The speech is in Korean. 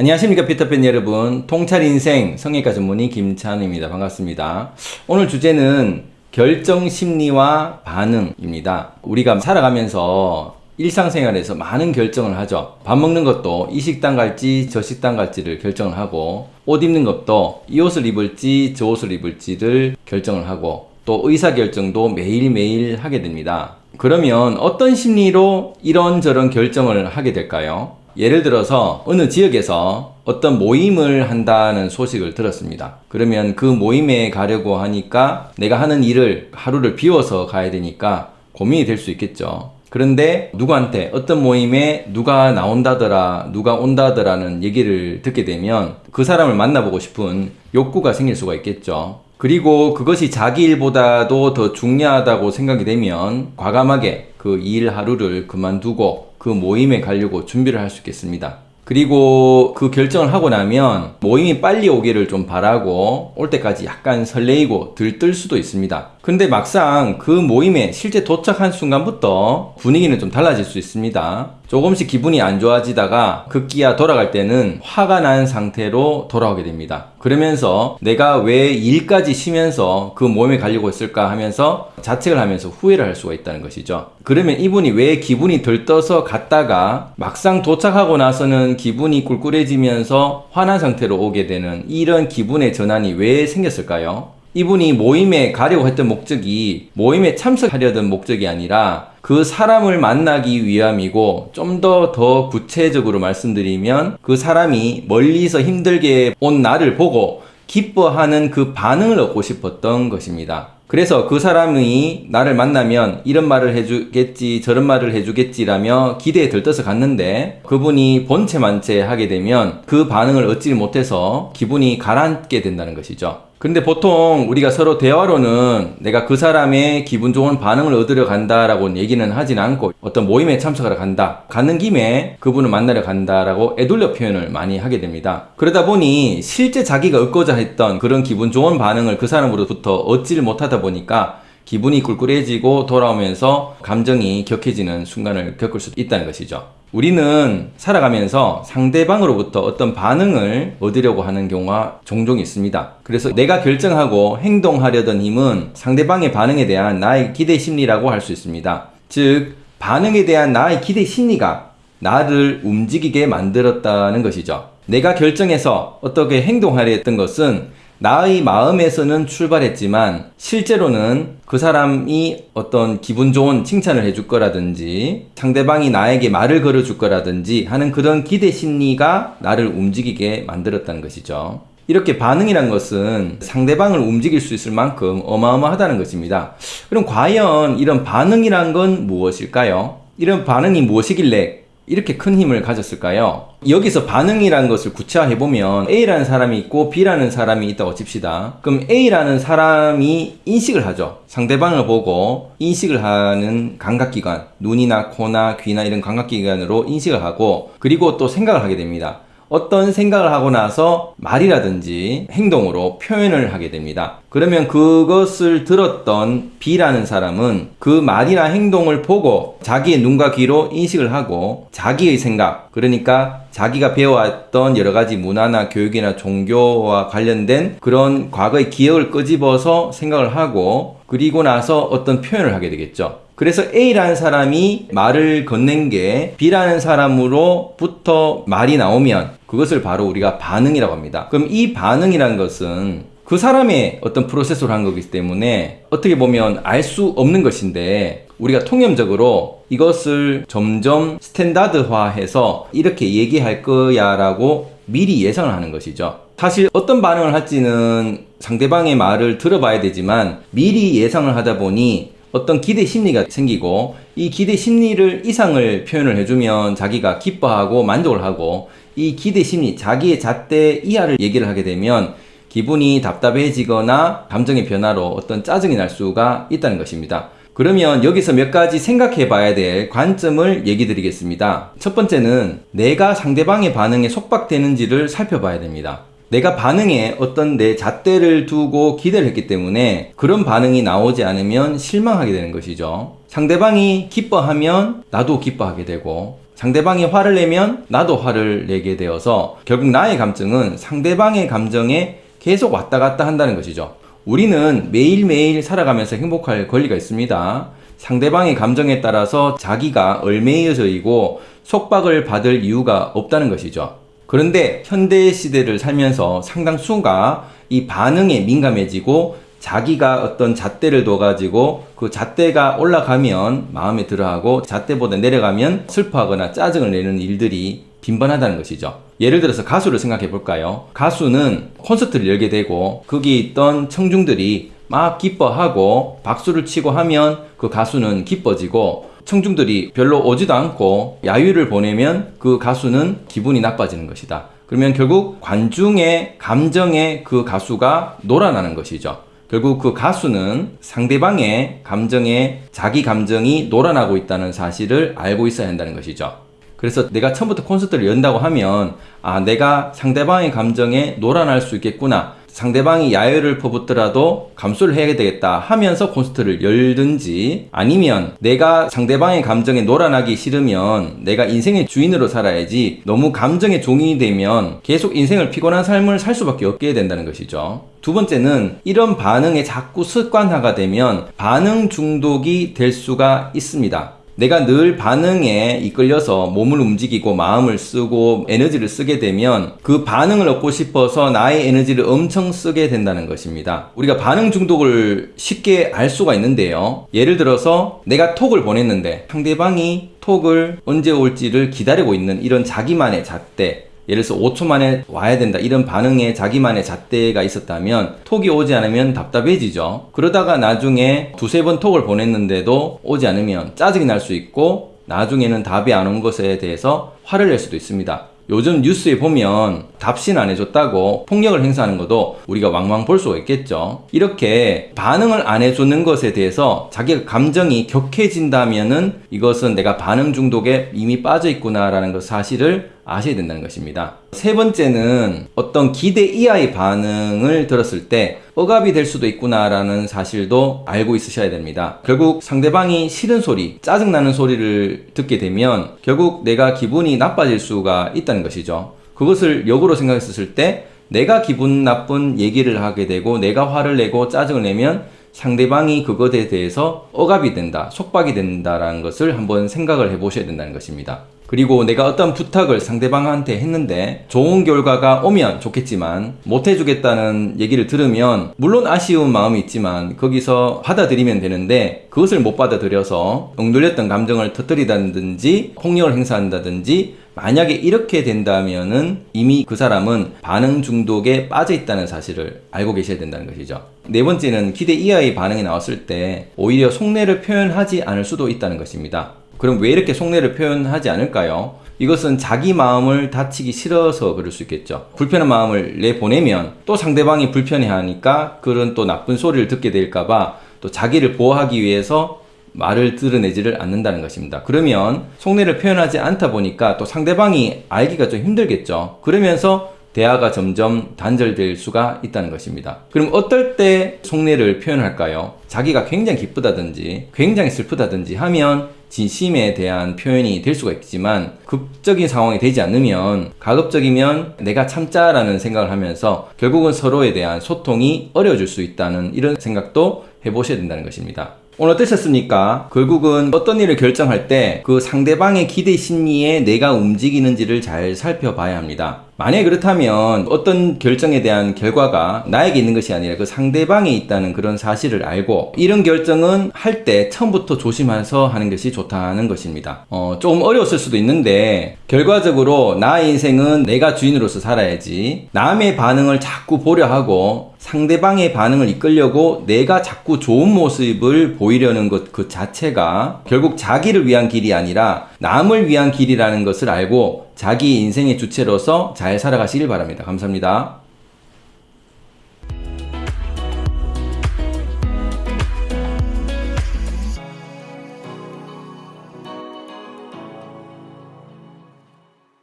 안녕하십니까 피터팬 여러분. 통찰인생 성형외과 전문의 김찬우입니다. 반갑습니다. 오늘 주제는 결정심리와 반응입니다. 우리가 살아가면서 일상생활에서 많은 결정을 하죠. 밥 먹는 것도 이 식당 갈지 저 식당 갈지를 결정을 하고 옷 입는 것도 이 옷을 입을지 저 옷을 입을지를 결정을 하고 또 의사결정도 매일매일 하게 됩니다. 그러면 어떤 심리로 이런저런 결정을 하게 될까요? 예를 들어서 어느 지역에서 어떤 모임을 한다는 소식을 들었습니다. 그러면 그 모임에 가려고 하니까 내가 하는 일을 하루를 비워서 가야 되니까 고민이 될 수 있겠죠. 그런데 누구한테 어떤 모임에 누가 나온다더라 누가 온다더라는 얘기를 듣게 되면 그 사람을 만나보고 싶은 욕구가 생길 수가 있겠죠. 그리고 그것이 자기 일보다도 더 중요하다고 생각이 되면 과감하게 그 일 하루를 그만두고 그 모임에 가려고 준비를 할 수 있겠습니다. 그리고 그 결정을 하고 나면 모임이 빨리 오기를 좀 바라고 올 때까지 약간 설레이고 들뜰 수도 있습니다. 근데 막상 그 모임에 실제 도착한 순간부터 분위기는 좀 달라질 수 있습니다. 조금씩 기분이 안 좋아지다가 급기야 돌아갈 때는 화가 난 상태로 돌아오게 됩니다. 그러면서 내가 왜 일까지 쉬면서 그 모임에 가려고 했을까 하면서 자책을 하면서 후회를 할 수가 있다는 것이죠. 그러면 이분이 왜 기분이 들떠서 갔다가 막상 도착하고 나서는 기분이 꿀꿀해지면서 화난 상태로 오게 되는 이런 기분의 전환이 왜 생겼을까요? 이분이 모임에 가려고 했던 목적이 모임에 참석하려던 목적이 아니라 그 사람을 만나기 위함이고 좀더더 구체적으로 말씀드리면 그 사람이 멀리서 힘들게 온 나를 보고 기뻐하는 그 반응을 얻고 싶었던 것입니다. 그래서 그 사람이 나를 만나면 이런 말을 해주겠지 저런 말을 해주겠지라며 기대에 들떠서 갔는데 그분이 본체 만체 하게 되면 그 반응을 얻지 못해서 기분이 가라앉게 된다는 것이죠. 근데 보통 우리가 서로 대화로는 내가 그 사람의 기분 좋은 반응을 얻으려 간다라고 얘기는 하진 않고 어떤 모임에 참석하러 간다. 가는 김에 그분을 만나러 간다라고 애둘러 표현을 많이 하게 됩니다. 그러다 보니 실제 자기가 얻고자 했던 그런 기분 좋은 반응을 그 사람으로부터 얻지를 못하다 보니까 기분이 꿀꿀해지고 돌아오면서 감정이 격해지는 순간을 겪을 수 있다는 것이죠. 우리는 살아가면서 상대방으로부터 어떤 반응을 얻으려고 하는 경우가 종종 있습니다. 그래서 내가 결정하고 행동하려던 힘은 상대방의 반응에 대한 나의 기대 심리라고 할 수 있습니다. 즉, 반응에 대한 나의 기대 심리가 나를 움직이게 만들었다는 것이죠. 내가 결정해서 어떻게 행동하려 했던 것은 나의 마음에서는 출발했지만 실제로는 그 사람이 어떤 기분 좋은 칭찬을 해줄 거라든지 상대방이 나에게 말을 걸어줄 거라든지 하는 그런 기대 심리가 나를 움직이게 만들었다는 것이죠. 이렇게 반응이란 것은 상대방을 움직일 수 있을 만큼 어마어마하다는 것입니다. 그럼 과연 이런 반응이란 건 무엇일까요? 이런 반응이 무엇이길래 이렇게 큰 힘을 가졌을까요? 여기서 반응이라는 것을 구체화해보면 A라는 사람이 있고 B라는 사람이 있다고 칩시다. 그럼 A라는 사람이 인식을 하죠. 상대방을 보고 인식을 하는 감각기관, 눈이나 코나 귀나 이런 감각기관으로 인식을 하고 그리고 또 생각을 하게 됩니다. 어떤 생각을 하고 나서 말이라든지 행동으로 표현을 하게 됩니다. 그러면 그것을 들었던 B라는 사람은 그 말이나 행동을 보고 자기의 눈과 귀로 인식을 하고 자기의 생각, 그러니까 자기가 배워왔던 여러 가지 문화나 교육이나 종교와 관련된 그런 과거의 기억을 끄집어서 생각을 하고 그리고 나서 어떤 표현을 하게 되겠죠. 그래서 A라는 사람이 말을 건넨 게 B라는 사람으로부터 말이 나오면 그것을 바로 우리가 반응이라고 합니다. 그럼 이 반응이라는 것은 그 사람의 어떤 프로세스로 한 거기 때문에 어떻게 보면 알 수 없는 것인데 우리가 통념적으로 이것을 점점 스탠다드화해서 이렇게 얘기할 거야 라고 미리 예상을 하는 것이죠. 사실 어떤 반응을 할지는 상대방의 말을 들어봐야 되지만 미리 예상을 하다 보니 어떤 기대 심리가 생기고 이 기대 심리를 이상을 표현을 해주면 자기가 기뻐하고 만족을 하고 이 기대 심리, 자기의 잣대 이하를 얘기를 하게 되면 기분이 답답해지거나 감정의 변화로 어떤 짜증이 날 수가 있다는 것입니다. 그러면 여기서 몇 가지 생각해 봐야 될 관점을 얘기 드리겠습니다. 첫 번째는 내가 상대방의 반응에 속박되는지를 살펴봐야 됩니다. 내가 반응에 어떤 내 잣대를 두고 기대를 했기 때문에 그런 반응이 나오지 않으면 실망하게 되는 것이죠. 상대방이 기뻐하면 나도 기뻐하게 되고 상대방이 화를 내면 나도 화를 내게 되어서 결국 나의 감정은 상대방의 감정에 계속 왔다 갔다 한다는 것이죠. 우리는 매일매일 살아가면서 행복할 권리가 있습니다. 상대방의 감정에 따라서 자기가 얼매여져이고 속박을 받을 이유가 없다는 것이죠. 그런데 현대 시대를 살면서 상당수가 이 반응에 민감해지고 자기가 어떤 잣대를 둬가지고 그 잣대가 올라가면 마음에 들어하고 잣대보다 내려가면 슬퍼하거나 짜증을 내는 일들이 빈번하다는 것이죠. 예를 들어서 가수를 생각해 볼까요? 가수는 콘서트를 열게 되고 거기에 있던 청중들이 막 기뻐하고 박수를 치고 하면 그 가수는 기뻐지고 청중들이 별로 오지도 않고 야유를 보내면 그 가수는 기분이 나빠지는 것이다. 그러면 결국 관중의 감정에 그 가수가 놀아나는 것이죠. 결국 그 가수는 상대방의 감정에 자기 감정이 놀아나고 있다는 사실을 알고 있어야 한다는 것이죠. 그래서 내가 처음부터 콘서트를 연다고 하면 아 내가 상대방의 감정에 놀아날 수 있겠구나 상대방이 야유를 퍼붓더라도 감수를 해야 되겠다 하면서 콘서트를 열든지 아니면 내가 상대방의 감정에 놀아나기 싫으면 내가 인생의 주인으로 살아야지 너무 감정의 종이 되면 계속 인생을 피곤한 삶을 살 수밖에 없게 된다는 것이죠. 두 번째는 이런 반응에 자꾸 습관화가 되면 반응 중독이 될 수가 있습니다. 내가 늘 반응에 이끌려서 몸을 움직이고 마음을 쓰고 에너지를 쓰게 되면 그 반응을 얻고 싶어서 나의 에너지를 엄청 쓰게 된다는 것입니다. 우리가 반응 중독을 쉽게 알 수가 있는데요. 예를 들어서 내가 톡을 보냈는데 상대방이 톡을 언제 올지를 기다리고 있는 이런 자기만의 잣대 예를 들어서 5초 만에 와야 된다 이런 반응에 자기만의 잣대가 있었다면 톡이 오지 않으면 답답해지죠 그러다가 나중에 두세 번 톡을 보냈는데도 오지 않으면 짜증이 날 수 있고 나중에는 답이 안 온 것에 대해서 화를 낼 수도 있습니다 요즘 뉴스에 보면 답신 안 해줬다고 폭력을 행사하는 것도 우리가 왕왕 볼 수가 있겠죠. 이렇게 반응을 안 해주는 것에 대해서 자기가 감정이 격해진다면은 이것은 내가 반응 중독에 이미 빠져 있구나 라는 것 사실을 아셔야 된다는 것입니다. 세 번째는 어떤 기대 이하의 반응을 들었을 때 억압이 될 수도 있구나 라는 사실도 알고 있으셔야 됩니다. 결국 상대방이 싫은 소리, 짜증나는 소리를 듣게 되면 결국 내가 기분이 나빠질 수가 있다는 것이죠. 그것을 역으로 생각했을 때 내가 기분 나쁜 얘기를 하게 되고 내가 화를 내고 짜증을 내면 상대방이 그것에 대해서 억압이 된다, 속박이 된다라는 것을 한번 생각을 해 보셔야 된다는 것입니다. 그리고 내가 어떤 부탁을 상대방한테 했는데 좋은 결과가 오면 좋겠지만 못 해주겠다는 얘기를 들으면 물론 아쉬운 마음이 있지만 거기서 받아들이면 되는데 그것을 못 받아들여서 엉돌렸던 감정을 터뜨리다든지 폭력을 행사한다든지 만약에 이렇게 된다면은 이미 그 사람은 반응 중독에 빠져 있다는 사실을 알고 계셔야 된다는 것이죠. 네 번째는 기대 이하의 반응이 나왔을 때 오히려 속내를 표현하지 않을 수도 있다는 것입니다. 그럼 왜 이렇게 속내를 표현하지 않을까요? 이것은 자기 마음을 다치기 싫어서 그럴 수 있겠죠. 불편한 마음을 내보내면 또 상대방이 불편해하니까 그런 또 나쁜 소리를 듣게 될까봐 또 자기를 보호하기 위해서 말을 드러내지를 않는다는 것입니다. 그러면 속내를 표현하지 않다 보니까 또 상대방이 알기가 좀 힘들겠죠. 그러면서 대화가 점점 단절될 수가 있다는 것입니다. 그럼 어떨 때 속내를 표현할까요? 자기가 굉장히 기쁘다든지 굉장히 슬프다든지 하면 진심에 대한 표현이 될 수가 있지만 극적인 상황이 되지 않으면 가급적이면 내가 참자라는 생각을 하면서 결국은 서로에 대한 소통이 어려워질 수 있다는 이런 생각도 해보셔야 된다는 것입니다. 오늘 어떠셨습니까? 결국은 어떤 일을 결정할 때 그 상대방의 기대 심리에 내가 움직이는지를 잘 살펴봐야 합니다. 만약에 그렇다면 어떤 결정에 대한 결과가 나에게 있는 것이 아니라 그 상대방에 있다는 그런 사실을 알고 이런 결정은 할 때 처음부터 조심해서 하는 것이 좋다는 것입니다. 어, 조금 어려웠을 수도 있는데 결과적으로 나의 인생은 내가 주인으로서 살아야지 남의 반응을 자꾸 보려 하고 상대방의 반응을 이끌려고 내가 자꾸 좋은 모습을 보이려는 것 그 자체가 결국 자기를 위한 길이 아니라 남을 위한 길이라는 것을 알고 자기 인생의 주체로서 잘 살아가시길 바랍니다. 감사합니다.